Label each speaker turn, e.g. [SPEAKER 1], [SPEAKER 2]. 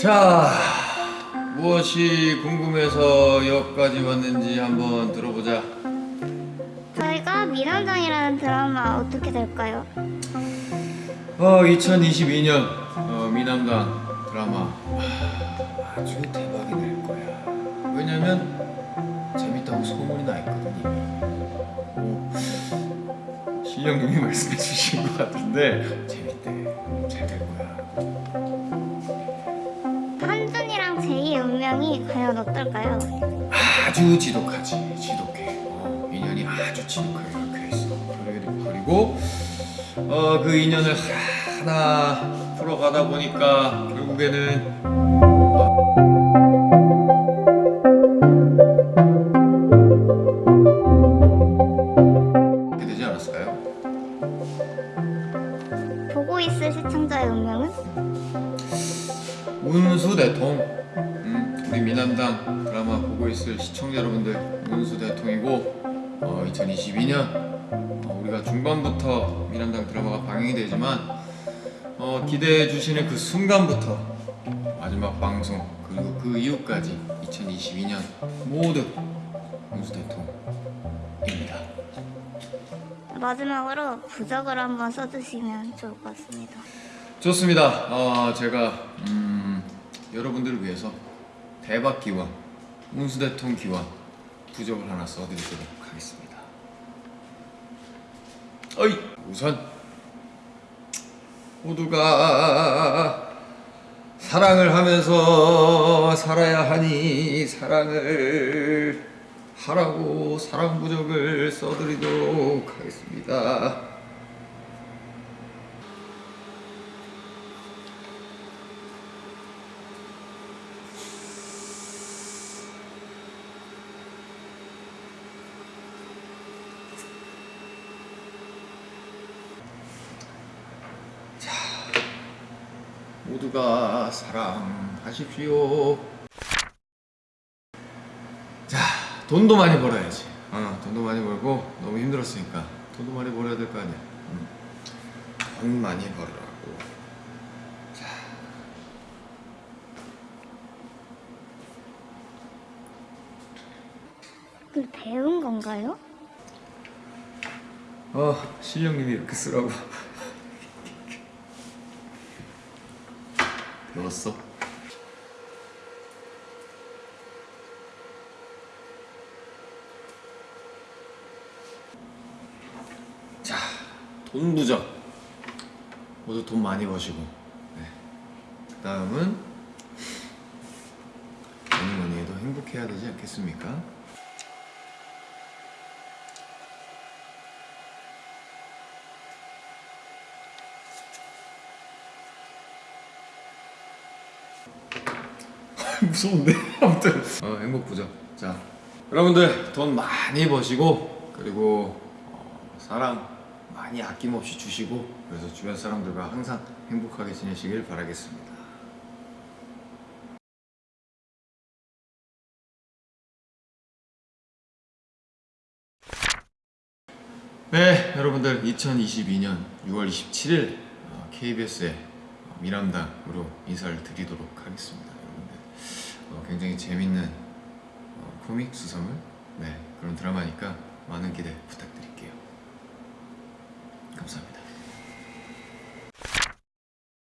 [SPEAKER 1] 자, 무엇이 궁금해서 여기까지 왔는지 한번 들어보자.
[SPEAKER 2] 저희가 미남당이라는 드라마 어떻게 될까요?
[SPEAKER 1] 어, 2022년 어, 미남당 드라마 아, 아주 대박이 될 거야. 왜냐면 재밌다고 소문이 나 있거든요. 오, 실령님이 말씀해 주신 것 같은데 재밌대. 잘 될 거야.
[SPEAKER 2] 운명이 과연 어떨까요?
[SPEAKER 1] 아주 지독하지 지독해 어, 인연이 아주 지독하게 그리고, 어, 그 인연을 하나 풀어가다 보니까 결국에는?
[SPEAKER 2] 보고 있을 시청자의 운명은?
[SPEAKER 1] 운수 대통 음, 우리 미남당 드라마 보고 있을 시청자 여러분들 운수 대통이고 어, 2022년 어, 우리가 중반부터 미남당 드라마가 방영이 되지만 어, 기대해 주시는 그 순간부터 마지막 방송 그리고 그 이후까지 2022년 모두 운수 대통입니다
[SPEAKER 2] 마지막으로 부적을 한번 써주시면 좋을 것 같습니다.
[SPEAKER 1] 좋습니다. 어, 제가 음, 여러분들을 위해서 대박 기원, 운수대통 기원 부적을 하나 써드리도록 하겠습니다. 어이 우선 모두가 사랑을 하면서 살아야 하니 사랑을 하라고 사랑 부적을 써드리도록 하겠습니다. 모두가 사랑하십시오. 자, 돈도 많이 벌어야지. 어, 돈도 많이 벌고 너무 힘들었으니까 돈도 많이 벌어야 될 거 아니야. 음. 돈 많이 벌으라고. 자,
[SPEAKER 2] 그 배운 건가요?
[SPEAKER 1] 어, 실령님이 이렇게 쓰라고. 배웠어? 자, 돈 부적. 모두 돈 많이 버시고. 네. 그 다음은 뭐니 뭐니 해도 행복해야 되지 않겠습니까? 무서운데? 아무튼. 어, 행복 부자 자 여러분들 돈 많이 버시고 그리고 어, 사랑 많이 아낌없이 주시고 그래서 주변 사람들과 항상 행복하게 지내시길 바라겠습니다. 네 여러분들 2022년 6월 27일 KBS의 미남당으로 인사를 드리도록 하겠습니다 여러분들. 어, 굉장히 재밌는 어, 코믹 수사물? 네, 그런 드라마니까 많은 기대 부탁드릴게요. 감사합니다